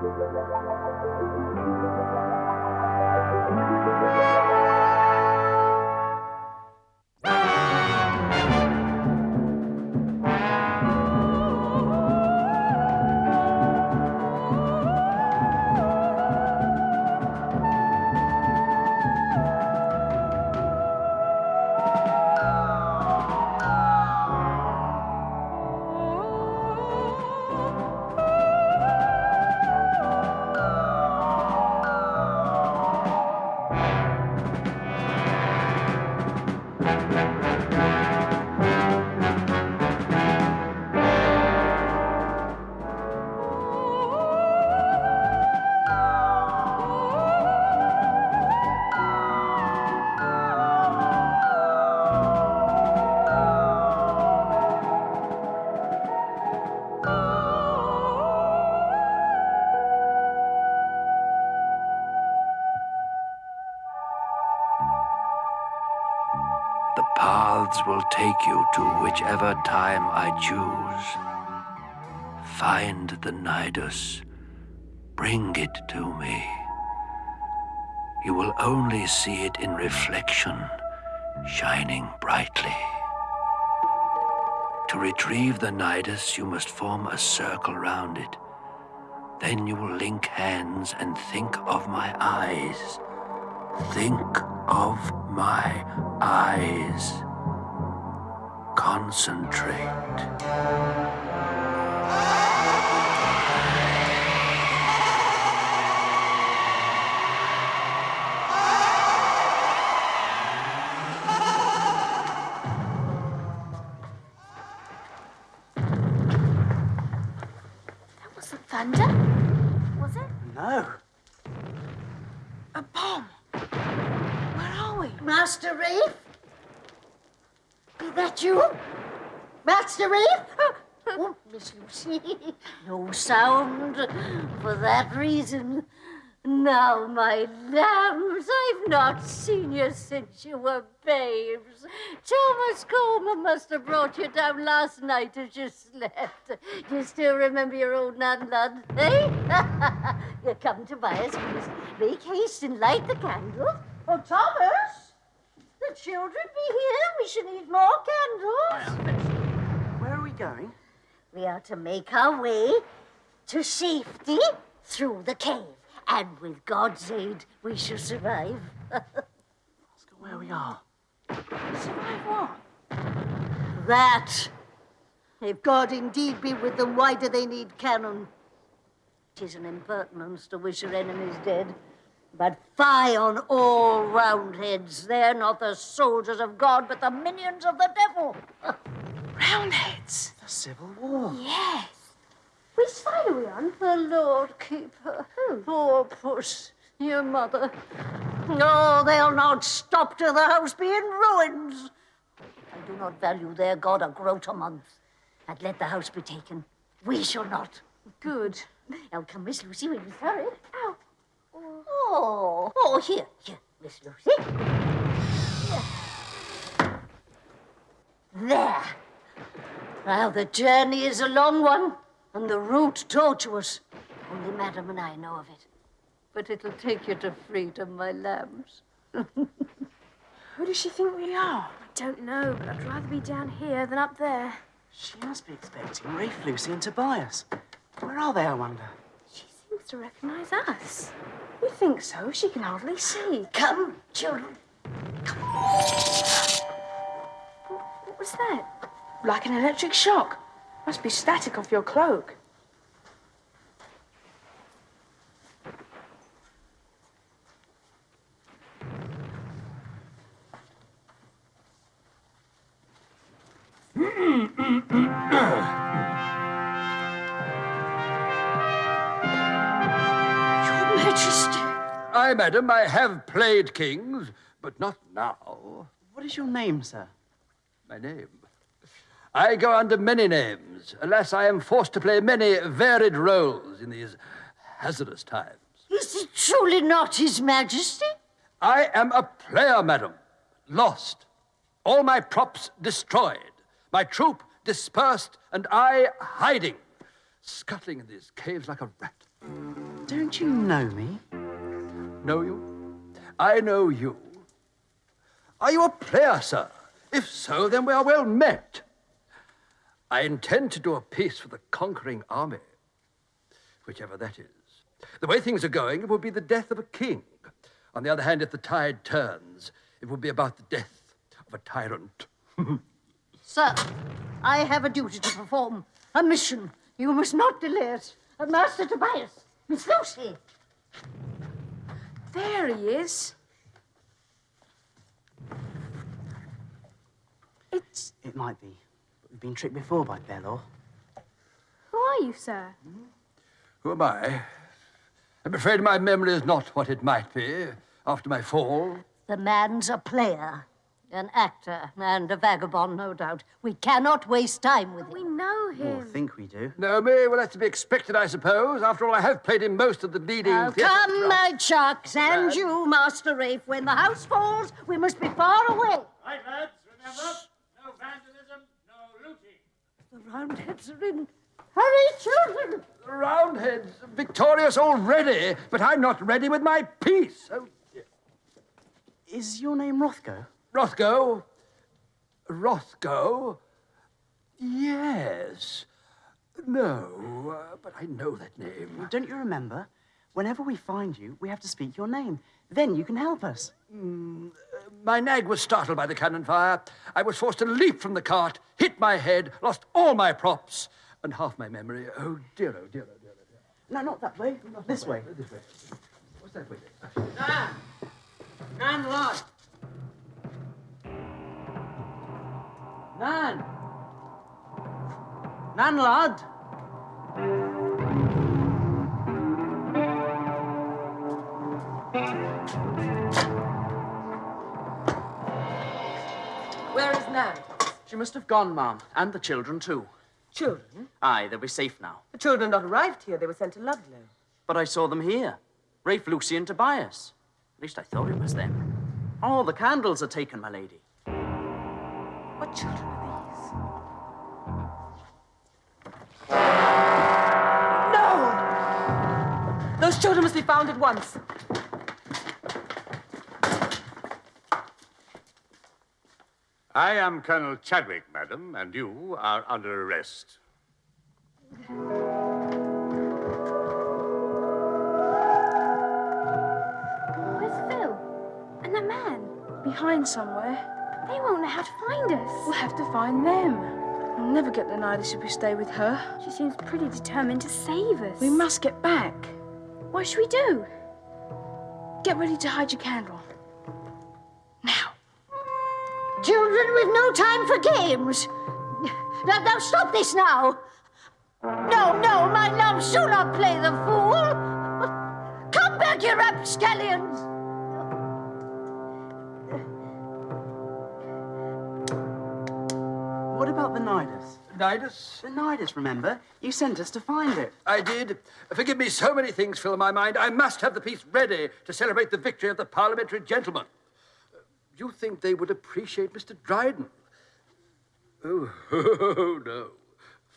The will take you to whichever time I choose. Find the Nidus. Bring it to me. You will only see it in reflection, shining brightly. To retrieve the Nidus, you must form a circle round it. Then you will link hands and think of my eyes. Think of my eyes. Concentrate. Sound. For that reason, now, my lambs, I've not seen you since you were babes. Thomas Coleman must have brought you down last night as you slept. Do you still remember your old Nan Lud, eh? You're come to buy us, please. Make haste and light the candle. Oh, Thomas! The children be here. We should need more candles. Where are we going? We are to make our way to safety through the cave. And with God's aid, we shall survive. Go where we are. survive what? That. If God indeed be with them, why do they need cannon? Tis an impertinence to wish your enemies dead. But fie on all roundheads. They're not the soldiers of God, but the minions of the devil. Roundheads. The Civil War. Yes. Which side are we on? The Lord keep her. Poor puss, your mother. No, they'll not stop till the house be in ruins. I do not value their God a groat a month. And let the house be taken. We shall not. Good. Now come, Miss Lucy, will you hurry? Ow. Oh, oh, here, here, Miss Lucy. Here. There. Now, the journey is a long one, and the route tortuous. Only Madam and I know of it. But it'll take you to freedom, my lambs. Who does she think we are? I don't know, but I'd rather be down here than up there. She must be expecting Rafe, Lucy, and Tobias. Where are they, I wonder? She seems to recognize us. You think so? She can hardly see. Come, children. Come. What was that? Like an electric shock. Must be static off your cloak. Your Majesty. Aye, madam, I have played kings, but not now. What is your name, sir? My name. I go under many names. Alas, I am forced to play many varied roles in these hazardous times. Is it truly not His Majesty? I am a player, madam. Lost. All my props destroyed. My troop dispersed, and I hiding. Scuttling in these caves like a rat. Don't you know me? Know you? I know you. Are you a player, sir? If so, then we are well met. I intend to do a piece for the conquering army, whichever that is. The way things are going, it will be the death of a king. On the other hand, if the tide turns, it will be about the death of a tyrant. Sir, I have a duty to perform, a mission. You must not delay it. Master Tobias, Miss Lucy. There he is. It's. It might be. But we've been tricked before by Belor. Who are you, sir? Who am I? I'm afraid my memory is not what it might be after my fall. The man's a player, an actor, and a vagabond, no doubt. We cannot waste time with him. We him. know Or him. think we do. No, me, well, that's to be expected, I suppose. After all, I have played in most of the leading Oh, theatre- come, my chucks, and you, Master Rafe. When the house falls, we must be far away. Right, lads, remember, no vandalism, no looting. The Roundheads are in. Hurry, children! The Roundheads, victorious already, but I'm not ready with my piece. Oh, dear. Is your name Rothgo? Rothgo? Rothgo? Yes. No, uh, but I know that name. Don't you remember? Whenever we find you, we have to speak your name. Then you can help us. My nag was startled by the cannon fire. I was forced to leap from the cart, hit my head, lost all my props, and half my memory. Oh, dear, oh, dear, oh, dear, oh, dear. No, not that way. This way. This way. What's that way? Nan! Nan, lad! Nan! Nan, lad! Is She must have gone, ma'am. And the children, too. Children? Aye, they'll be safe now. The children not arrived here. They were sent to Ludlow. But I saw them here. Rafe, Lucy, and Tobias. At least I thought it was them. All the candles are taken, my lady. What children are these? No! Those children must be found at once. I am Colonel Chadwick, madam, and you are under arrest. Where's Phil? And the man? Behind somewhere. They won't know how to find us. We'll have to find them. We'll never get the Nidus if we stay with her. She seems pretty determined to save us. We must get back. What should we do? Get ready to hide your candle. Now. Children, we've no time for games. Now, now stop this now. No, no, my love, do not play the fool. Come back, you rapscallions. What about the Nidus? Nidus? The Nidus, remember? You sent us to find it. I did. Forgive me, so many things fill my mind. I must have the piece ready to celebrate the victory of the parliamentary gentlemen. Do you think they would appreciate Mr. Dryden? Oh, oh, no.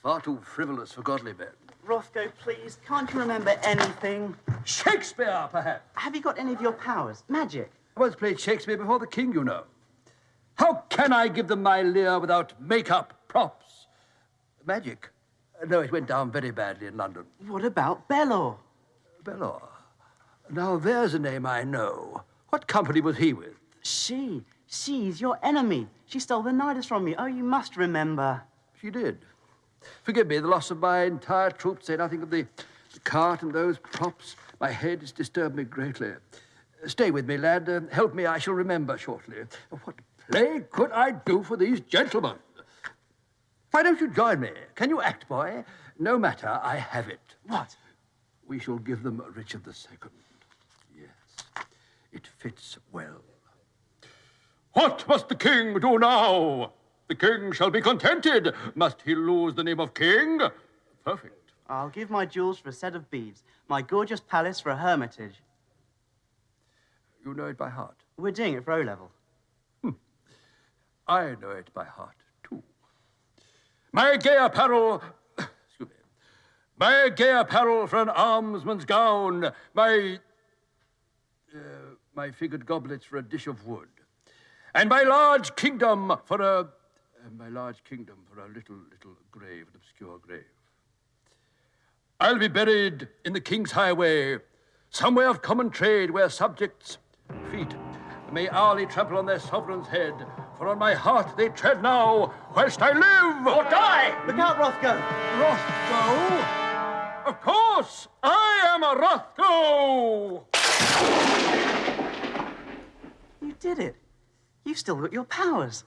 Far too frivolous for godly men. Rothgo, please, can't you remember anything? Shakespeare, perhaps. Have you got any of your powers? Magic? I once played Shakespeare before the king, you know. How can I give them my Lear without makeup, props? Magic? No, it went down very badly in London. What about Belor? Belor. Now, there's a name I know. What company was he with? She. She's your enemy. She stole the Nidus from me. Oh, you must remember. She did. Forgive me, the loss of my entire troop, say nothing of the, the cart and those props. My head has disturbed me greatly. Stay with me, lad. Uh, help me, I shall remember shortly. What play could I do for these gentlemen? Why don't you join me? Can you act, boy? No matter, I have it. What? We shall give them Richard II. Yes, it fits well. What must the king do now? The king shall be contented. Must he lose the name of king? Perfect. I'll give my jewels for a set of beads, my gorgeous palace for a hermitage. You know it by heart. We're doing it for O level. I know it by heart, too. My gay apparel, excuse me, my gay apparel for an almsman's gown, my uh, my figured goblets for a dish of wood, and my large kingdom for a uh, my large kingdom for a little little grave, an obscure grave. I'll be buried in the king's highway, somewhere of common trade where subjects' feet may hourly trample on their sovereign's head. For on my heart they tread now, whilst I live or die. Look out, Rothgo! Rothgo? Of course, I am a Rothgo! You did it. You've still got your powers.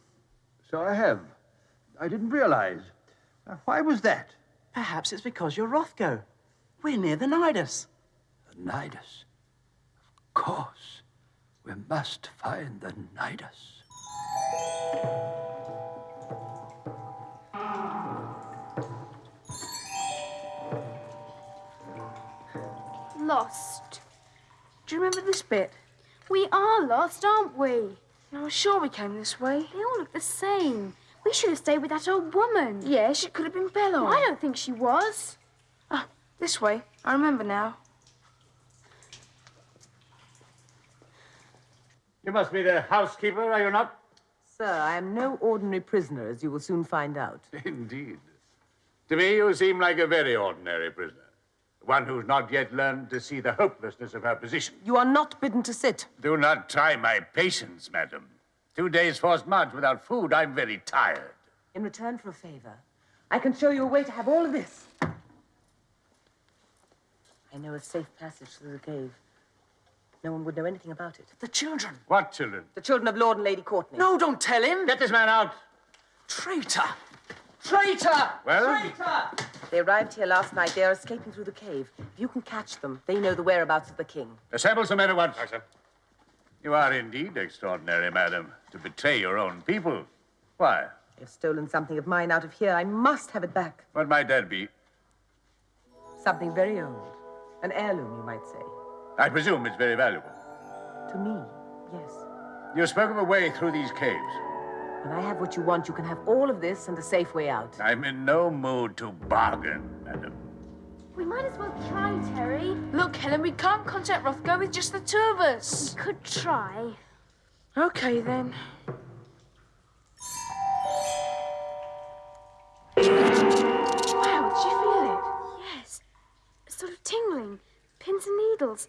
So I have. I didn't realize. Now, why was that? Perhaps it's because you're Rothgo. We're near the Nidus. The Nidus. Of course. We must find the Nidus. Lost. Do you remember this bit? We are lost, aren't we? I was sure we came this way. They all look the same. We should have stayed with that old woman. Yes, it could have been Belor. I don't think she was. Ah, this way. I remember now. You must be the housekeeper, are you not? Sir, I am no ordinary prisoner, as you will soon find out. Indeed. To me, you seem like a very ordinary prisoner. One who's not yet learned to see the hopelessness of her position. You are not bidden to sit. Do not try my patience, madam. Two days' forced march without food, I'm very tired. In return for a favor, I can show you a way to have all of this. I know a safe passage through the cave. No one would know anything about it. The children. What children? The children of Lord and Lady Courtney. No, don't tell him. Get this man out. Traitor! Traitor! Well? Traitor! They arrived here last night. They are escaping through the cave. If you can catch them, they know the whereabouts of the king. Assemble some men at once. You are indeed extraordinary, madam, to betray your own people. Why? They've stolen something of mine out of here. I must have it back. What might that be? Something very old. An heirloom, you might say. I presume it's very valuable. To me, yes. You spoke of a way through these caves. When I have what you want, you can have all of this and a safe way out. I'm in no mood to bargain, madam. We might as well try, Terry. Look, Helen, we can't contact Rothgo with just the two of us. We could try. Okay, then. Wow, did you feel it? Yes. A sort of tingling. Pins and needles.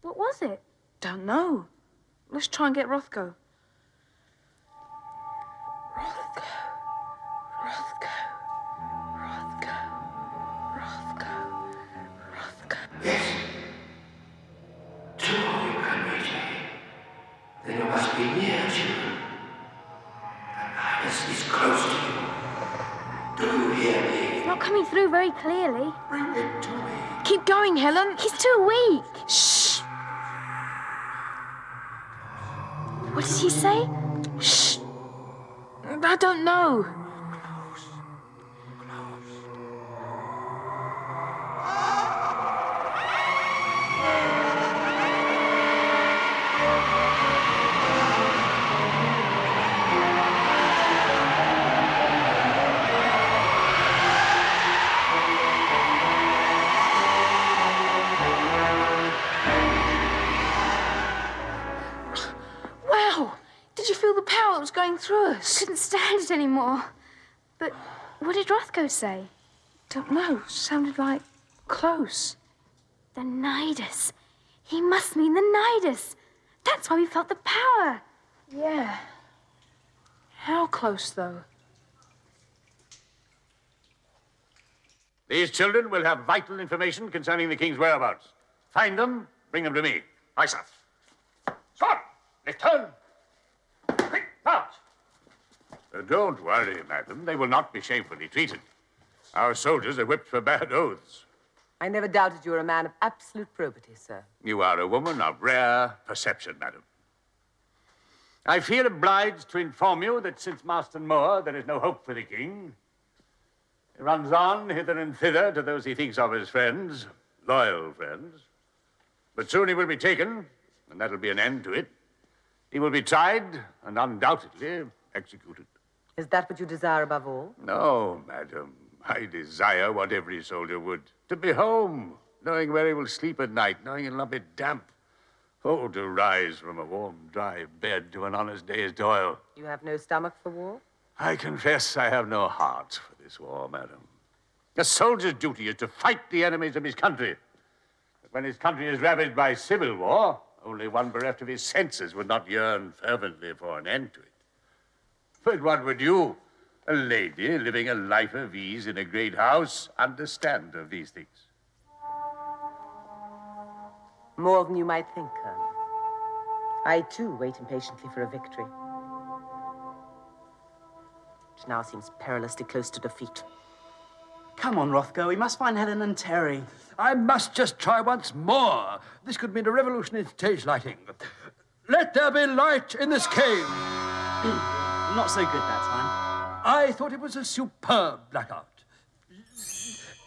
What was it? Don't know. Let's try and get Rothgo. Me? It's not coming through very clearly. Bring it to me. Keep going, Helen. He's too weak. Shh. What did he say? Shh. I don't know. Going through us? Couldn't stand it anymore. But what did Rothgo say? Don't know. Sounded like close. The Nidus. He must mean the Nidus. That's why we felt the power. Yeah. How close, though? These children will have vital information concerning the king's whereabouts. Find them, bring them to me. Aye, sir. Stop! Return! Uh, don't worry, madam. They will not be shamefully treated. Our soldiers are whipped for bad oaths. I never doubted you were a man of absolute probity, sir. You are a woman of rare perception, madam. I feel obliged to inform you that since Marston Moor, there is no hope for the king. He runs on hither and thither to those he thinks of as friends, loyal friends. But soon he will be taken, and that'll be an end to it. He will be tried and undoubtedly executed. Is that what you desire above all? No, madam. I desire what every soldier would to be home, knowing where he will sleep at night, knowing he'll not be damp. Oh, to rise from a warm, dry bed to an honest day's toil. You have no stomach for war? I confess I have no heart for this war, madam. A soldier's duty is to fight the enemies of his country. But when his country is ravaged by civil war, only one bereft of his senses would not yearn fervently for an end to it. But what would you, a lady living a life of ease in a great house, understand of these things? More than you might think, Colonel. I, too, wait impatiently for a victory. Which now seems perilously close to defeat. Come on, Rothgo, We must find Helen and Terry. I must just try once more. This could mean a revolution in stage lighting. Let there be light in this cave. Not so good that time. I thought it was a superb blackout.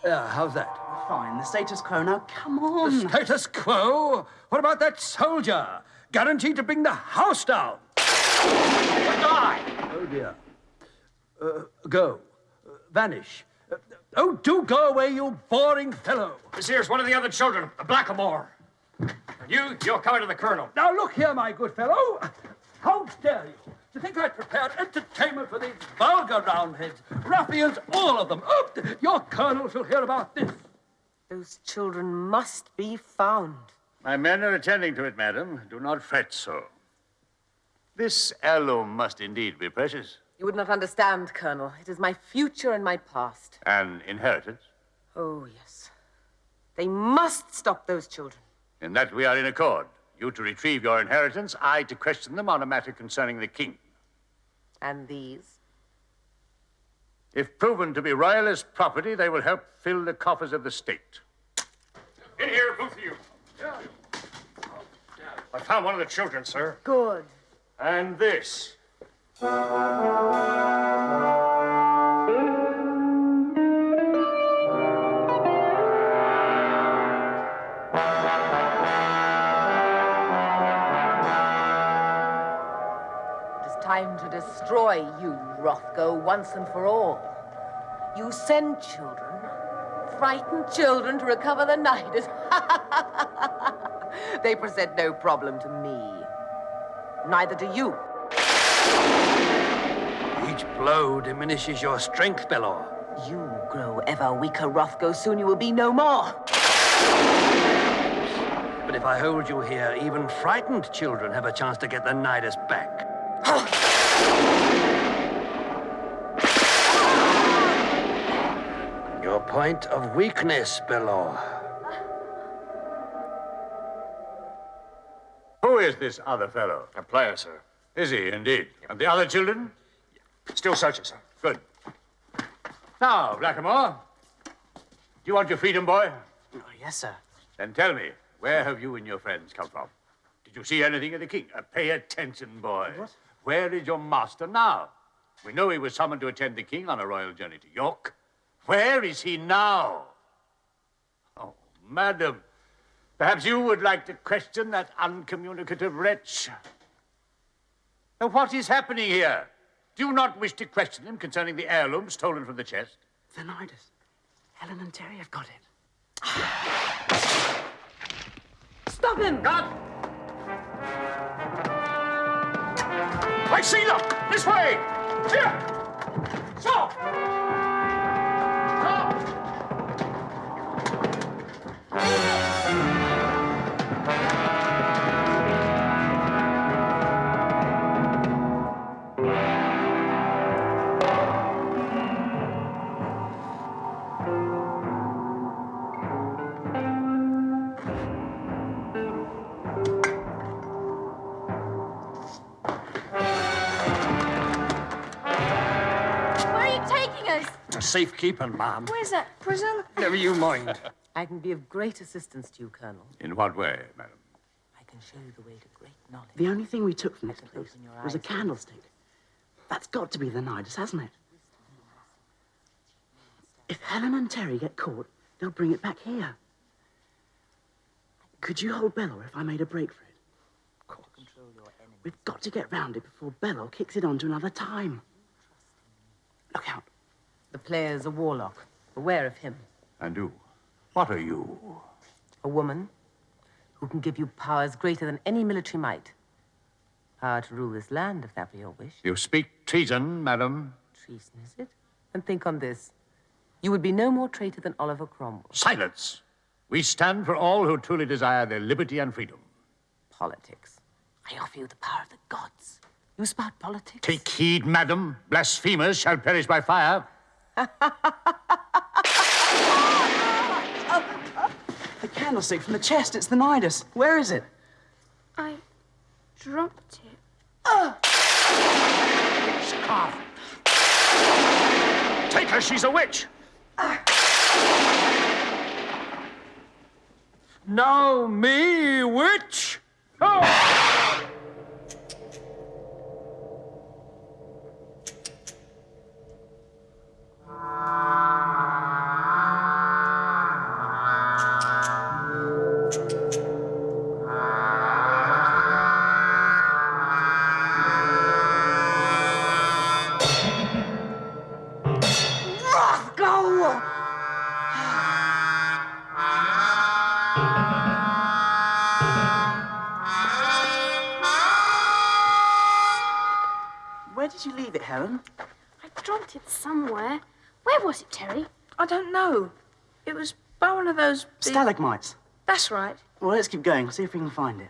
Uh, how's that? Fine. The status quo. Now, come on. The status quo? What about that soldier? Guaranteed to bring the house down. Die! Oh, dear. Uh, go. Uh, vanish. Uh, oh, do go away, you boring fellow. This here's one of the other children, a blackamoor. And you, you're coming to the colonel. Now, look here, my good fellow. How dare you? To think I'd prepared entertainment for these vulgar roundheads, ruffians, all of them. Oh, your colonel shall hear about this. Those children must be found. My men are attending to it, madam. Do not fret so. This heirloom must indeed be precious. You would not understand, Colonel. It is my future and my past. An inheritance. Oh, yes. They must stop those children. In that we are in accord. You to retrieve your inheritance, I to question them on a matter concerning the king. And these? If proven to be royalist property, they will help fill the coffers of the state. In here, both of you. I found one of the children, sir. Good. And this. Time to destroy you, Rothgo, once and for all. You send children, frightened children, to recover the Nidus. they present no problem to me. Neither do you. Each blow diminishes your strength, Belor. You grow ever weaker, Rothgo. Soon you will be no more. But if I hold you here, even frightened children have a chance to get the Nidus back. Your point of weakness, below. Who is this other fellow? A player, sir. Is he indeed? And the other children? Still searching, sir. Good. Now, Blackamoor, do you want your freedom, boy? Oh, yes, sir. Then tell me, where have you and your friends come from? Did you see anything of the king? Uh, pay attention, boy. What? Where is your master now? We know he was summoned to attend the king on a royal journey to York. Where is he now? Oh, madam, perhaps you would like to question that uncommunicative wretch. Now, what is happening here? Do you not wish to question him concerning the heirloom stolen from the chest? The Nidus. Helen and Terry have got it. Stop him! God! I see them! This way! Here! Stop! Stop! Taking us? Safekeeping, ma'am. Where's that prison? Never you mind. I can be of great assistance to you, Colonel. In what way, madam? I can show you the way to great knowledge. The only thing we took from this can place open was a candlestick. That's got to be the Nidus, hasn't it? If Helen and Terry get caught, they'll bring it back here. Could you hold Belor if I made a break for it? Of course. Control your enemy. We've got to get round it before Belor kicks it on to another time. Look out. The player's a warlock. Beware of him. And you? What are you? A woman who can give you powers greater than any military might. Power to rule this land, if that be your wish. You speak treason, madam. Treason, is it? And think on this. You would be no more traitor than Oliver Cromwell. Silence. We stand for all who truly desire their liberty and freedom. Politics. I offer you the power of the gods. You spout politics? Take heed, madam. Blasphemers shall perish by fire. The candlestick from the chest. It's the Nidus. Where is it? I dropped it. Scarf. Take her, she's a witch. Now me, witch? Oh! Helen? I dropped it somewhere. Where was it, Terry? I don't know. It was by one of those. big- Stalagmites. That's right. Well, let's keep going. See if we can find it.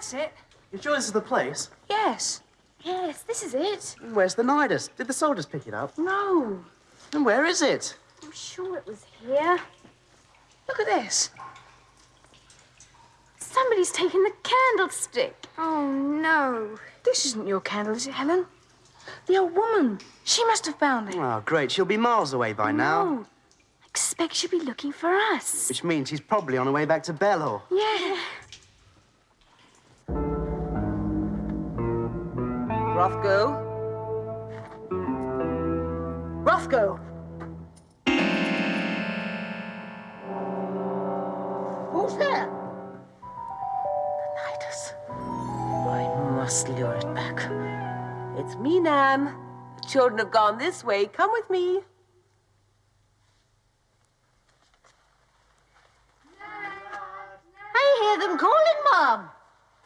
That's it. You sure this is the place? Yes. Yes, this is it. Where's the Nidus? Did the soldiers pick it up? No. And where is it? I'm sure it was here. Look at this. Somebody's taken the candlestick. Oh, no. This isn't your candle, is it, Helen? The old woman. She must have found it. Oh, great. She'll be miles away by now. No. I expect she'll be looking for us. Which means she's probably on her way back to Belor. Yeah. Rothgo? Rothgo! Who's there? Nidus. I must lure it back. It's me, Nan. The children have gone this way. Come with me. I hear them calling, Mom.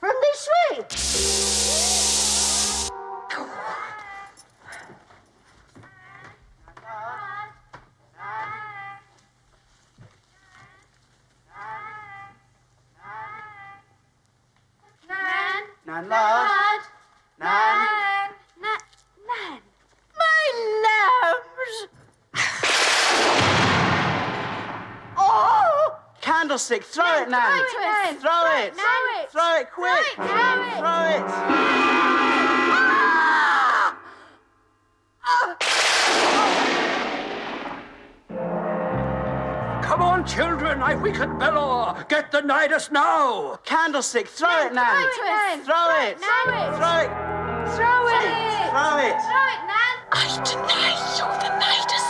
From this way. Nan. Nan, love. Nan. Nan. Nan. My lambs! oh! Candlestick. Throw it, Nan. Throw it, Nan. Throw it. Throw it. Throw it quick. Throw it. Throw it. Come on, children. I weaken Belor. Get the Nidus now. Candlestick. Throw it, Nan. Throw it, Nan. Throw it. Throw it. Throw it. Throw it. Throw it. Throw it, Nan. I deny you the Nidus.